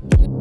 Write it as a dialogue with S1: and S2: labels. S1: them.